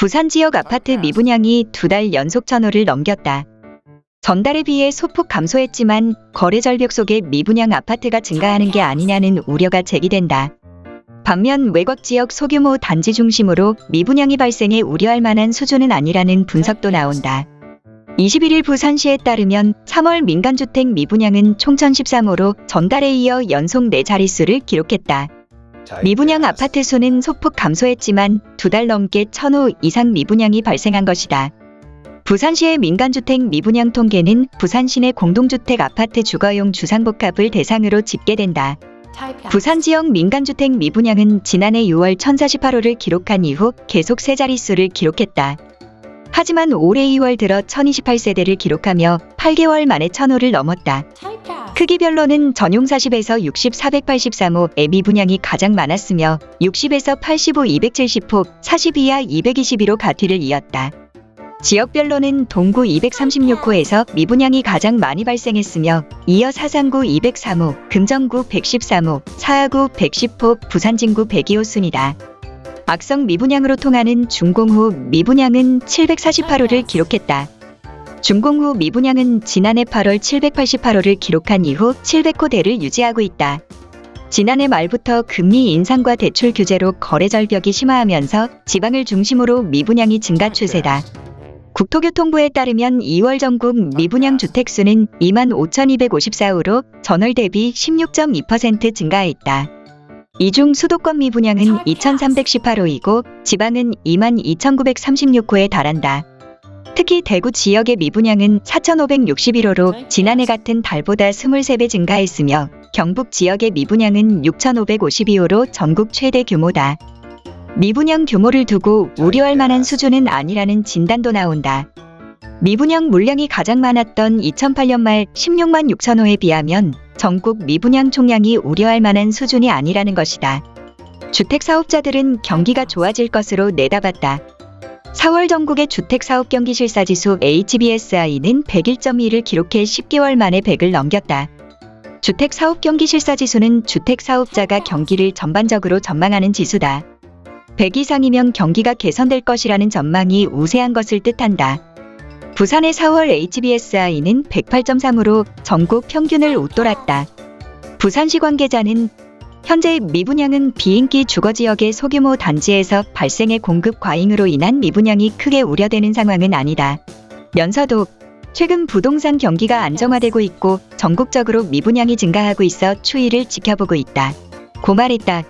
부산 지역 아파트 미분양이 두 달 연속 천호를 넘겼다. 전달에 비해 소폭 감소했지만 거래 절벽 속에 미분양 아파트가 증가하는 게 아니냐는 우려가 제기된다. 반면 외곽 지역 소규모 단지 중심으로 미분양이 발생해 우려할 만한 수준은 아니라는 분석도 나온다. 21일 부산시에 따르면 3월 민간주택 미분양은 총 1013호로 전달에 이어 연속 4자릿수를 기록했다. 미분양 아파트 수는 소폭 감소했지만 두 달 넘게 1000호 이상 미분양이 발생한 것이다. 부산시의 민간주택 미분양 통계는 부산시내 공동주택 아파트 주거용 주상복합을 대상으로 집계된다. 부산 지역 민간주택 미분양은 지난해 6월 1048호를 기록한 이후 계속 세 자릿수를 기록했다. 하지만 올해 2월 들어 1028세대를 기록하며 8개월 만에 1000호를 넘었다. 크기별로는 전용 40에서 60, 483호의 미분양이 가장 많았으며 60에서 85, 270호, 40 이하 222로 가티를 이었다. 지역별로는 동구 236호에서 미분양이 가장 많이 발생했으며 이어 사상구 203호, 금정구 113호, 사하구 110호, 부산진구 102호 순이다. 악성 미분양으로 통하는 준공후 미분양은 748호를 기록했다. 준공 후 미분양은 지난해 8월 788호를 기록한 이후 700호대를 유지하고 있다. 지난해 말부터 금리 인상과 대출 규제로 거래 절벽이 심화하면서 지방을 중심으로 미분양이 증가 추세다. 국토교통부에 따르면 2월 전국 미분양 주택수는 25,254호로 전월 대비 16.2% 증가했다. 이 중 수도권 미분양은 2,318호이고 지방은 22,936호에 달한다. 특히 대구 지역의 미분양은 4,561호로 지난해 같은 달보다 23배 증가했으며 경북 지역의 미분양은 6,552호로 전국 최대 규모다. 미분양 규모를 두고 우려할 만한 수준은 아니라는 진단도 나온다. 미분양 물량이 가장 많았던 2008년 말 16만 6천 호에 비하면 전국 미분양 총량이 우려할 만한 수준이 아니라는 것이다. 주택 사업자들은 경기가 좋아질 것으로 내다봤다. 4월 전국의 주택 사업 경기 실사 지수 HBSI는 101.1을 기록해 10개월 만에 100을 넘겼다. 주택 사업 경기 실사 지수는 주택 사업자가 경기를 전반적으로 전망하는 지수다. 100 이상이면 경기가 개선될 것이라는 전망이 우세한 것을 뜻한다. 부산의 4월 HBSI는 108.3으로 전국 평균을 웃돌았다. 부산시 관계자는 현재 미분양은 비인기 주거지역의 소규모 단지에서 발생의 공급 과잉으로 인한 미분양이 크게 우려되는 상황은 아니다. 면서도 최근 부동산 경기가 안정화되고 있고 전국적으로 미분양이 증가하고 있어 추이를 지켜보고 있다. 고 말했다.